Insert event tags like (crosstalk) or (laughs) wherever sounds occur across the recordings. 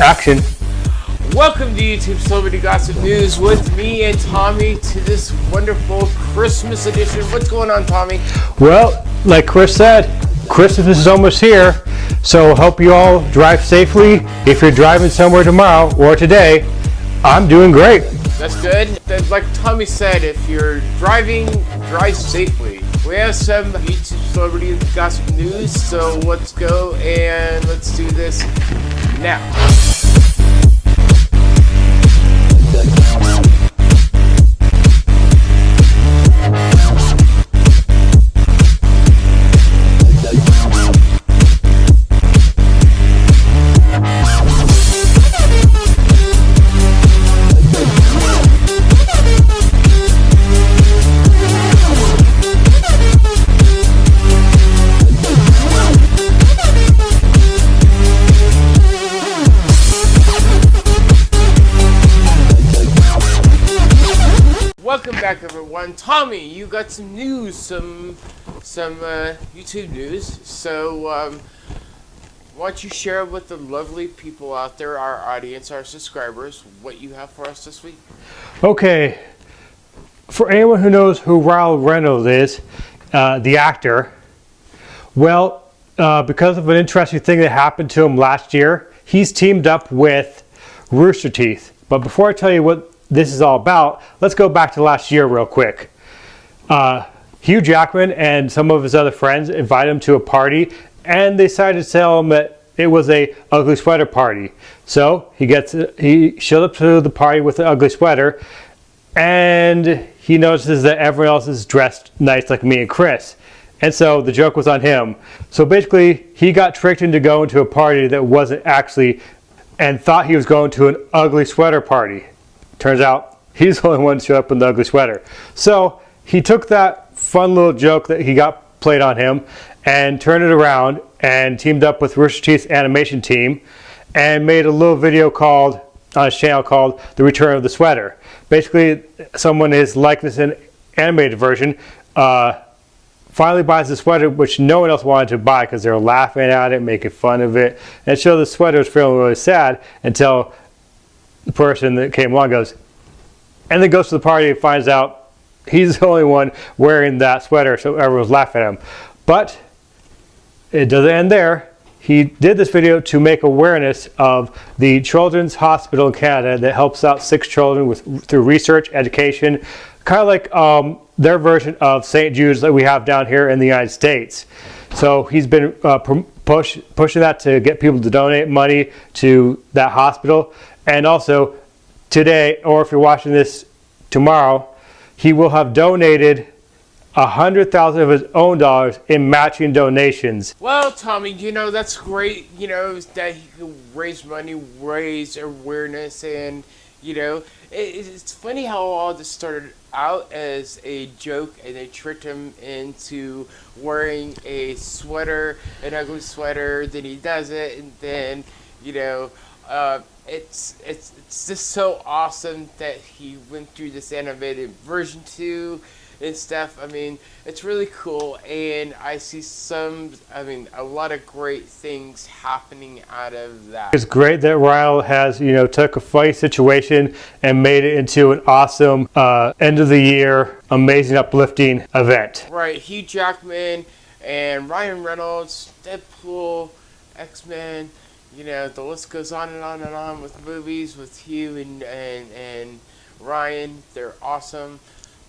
Action. Welcome to YouTube Celebrity Gossip News with me and Tommy to this wonderful Christmas edition. What's going on, Tommy? Well, like Chris said, Christmas is almost here, so hope you all drive safely. If you're driving somewhere tomorrow or today, I'm doing great. That's good. Like Tommy said, if you're driving, drive safely. We have some YouTube Celebrity Gossip News, so let's go and let's do this now. Welcome back, everyone. Tommy, you got some news, some some uh, YouTube news. So, um, why don't you share with the lovely people out there, our audience, our subscribers, what you have for us this week? Okay, for anyone who knows who Ryan Reynolds is, uh, the actor, well, uh, because of an interesting thing that happened to him last year, he's teamed up with Rooster Teeth. But before I tell you what this is all about, let's go back to last year real quick. Uh, Hugh Jackman and some of his other friends invited him to a party and they decided to tell him that it was a ugly sweater party. So he gets he showed up to the party with an ugly sweater and he notices that everyone else is dressed nice like me and Chris. And so the joke was on him. So basically he got tricked into going to a party that wasn't actually and thought he was going to an ugly sweater party. Turns out he's the only one to show up in the ugly sweater. So he took that fun little joke that he got played on him and turned it around and teamed up with Rooster Teeth's animation team and made a little video called on his channel called The Return of the Sweater. Basically, someone is likeness in animated version uh, finally buys the sweater which no one else wanted to buy because they were laughing at it, making fun of it. And so the sweater was feeling really sad until person that came along goes, and then goes to the party and finds out he's (laughs) the only one wearing that sweater, so everyone's laughing at him. But it doesn't end there. He did this video to make awareness of the Children's Hospital in Canada that helps out six children with through research, education, kind of like um, their version of St. Jude's that we have down here in the United States. So he's been uh, push, pushing that to get people to donate money to that hospital. And also today, or if you're watching this tomorrow, he will have donated a hundred thousand of his own dollars in matching donations. Well, Tommy, you know that's great. You know that he can raise money, raise awareness, and you know it, it's funny how all this started out as a joke, and they tricked him into wearing a sweater, an ugly sweater. Then he does it, and then you know. Uh, it's it's it's just so awesome that he went through this animated version two and stuff. I mean, it's really cool, and I see some. I mean, a lot of great things happening out of that. It's great that Ryle has you know took a funny situation and made it into an awesome uh, end of the year, amazing, uplifting event. Right, Hugh Jackman and Ryan Reynolds, Deadpool, X Men you know, the list goes on and on and on with movies with Hugh and, and, and Ryan. They're awesome.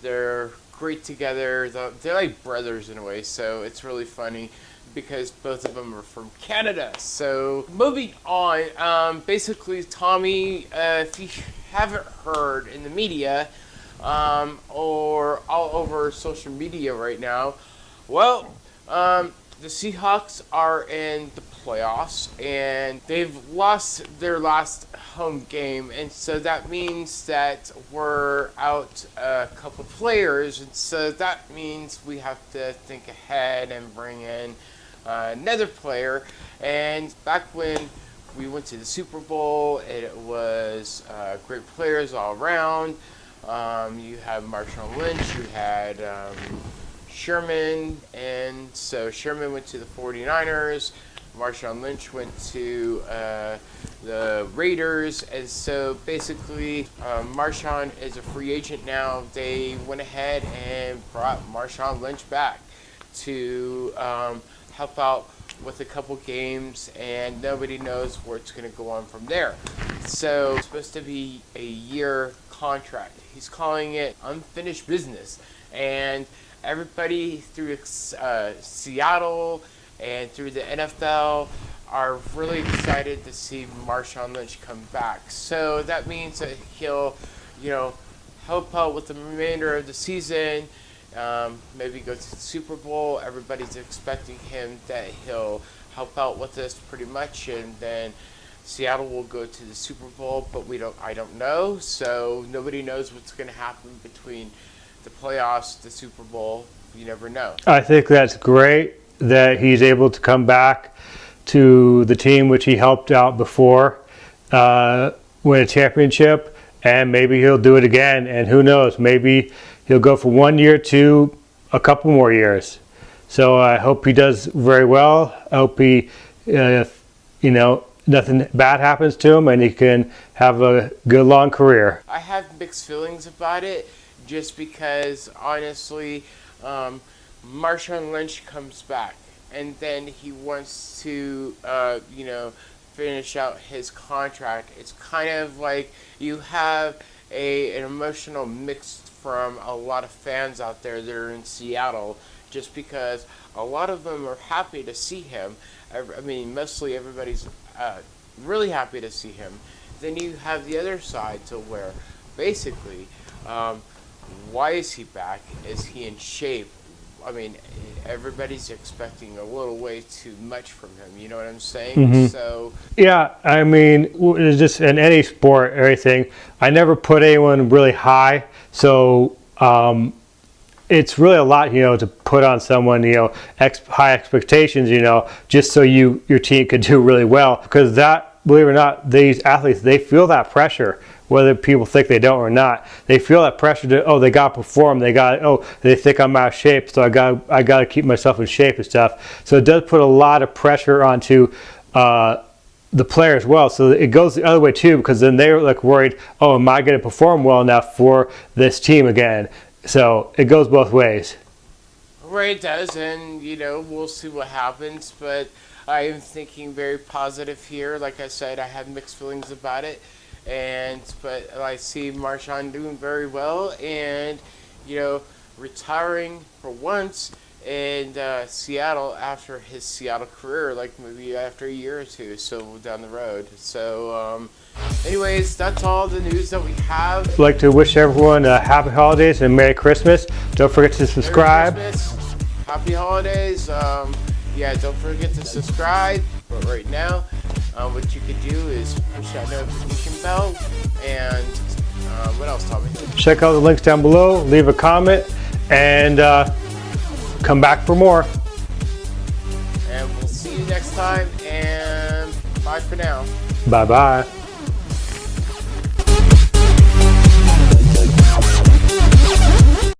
They're great together. They're like brothers in a way, so it's really funny because both of them are from Canada. So moving on, um, basically, Tommy, uh, if you haven't heard in the media um, or all over social media right now, well, um, the Seahawks are in the playoffs and they've lost their last home game and so that means that we're out a couple players and so that means we have to think ahead and bring in uh, another player. And back when we went to the Super Bowl it was uh, great players all around. Um, you had Marshawn Lynch you had um, Sherman, and so Sherman went to the 49ers. Marshawn Lynch went to uh, the Raiders, and so basically, um, Marshawn is a free agent now. They went ahead and brought Marshawn Lynch back to um, help out with a couple games, and nobody knows where it's going to go on from there. So it's supposed to be a year contract. He's calling it unfinished business, and everybody through uh, Seattle and through the NFL are really excited to see Marshawn Lynch come back. So that means that he'll, you know, help out with the remainder of the season. Um, maybe go to the Super Bowl. Everybody's expecting him that he'll help out with this pretty much, and then Seattle will go to the Super Bowl. But we don't. I don't know. So nobody knows what's going to happen between the playoffs, the Super Bowl. You never know. I think that's great that he's able to come back to the team which he helped out before, uh, win a championship, and maybe he'll do it again. And who knows, maybe he'll go for one year to a couple more years. So I hope he does very well. I hope he, uh, you know, nothing bad happens to him and he can have a good long career. I have mixed feelings about it just because honestly, um, Marshawn Lynch comes back and then he wants to, uh, you know, finish out his contract. It's kind of like you have a an emotional mix from a lot of fans out there that are in Seattle, just because a lot of them are happy to see him. I mean, mostly everybody's uh, really happy to see him. Then you have the other side to where, basically, um, why is he back? Is he in shape? I mean, everybody's expecting a little way too much from him. You know what I'm saying? Mm-hmm. So yeah, I mean, it's just in any sport, everything. I never put anyone really high, so um, it's really a lot, you know, to put on someone, you know, ex- high expectations, you know, just so you your team could do really well. Because that, believe it or not, these athletes they feel that pressure whether people think they don't or not. They feel that pressure to oh they got to perform. They got oh they think I'm out of shape, so I got I got to keep myself in shape and stuff. So it does put a lot of pressure onto. Uh, the player as well. So it goes the other way too, because then they're like worried, oh, am I going to perform well enough for this team again? So it goes both ways. Right, it does, and you know we'll see what happens. But I am thinking very positive here. Like I said, I have mixed feelings about it and but I see Marshawn doing very well, and you know, retiring for once in uh, Seattle after his Seattle career, like maybe after a year or two, so down the road. So, um, anyways, that's all the news that we have. I'd like to wish everyone a happy holidays and Merry Christmas. Don't forget to subscribe. Happy holidays. Um, yeah, don't forget to subscribe. But right now, uh, what you could do is push that notification bell and uh, what else, Tommy? Check out the links down below, leave a comment, and uh, come back for more. And we'll see you next time, and bye for now. Bye bye.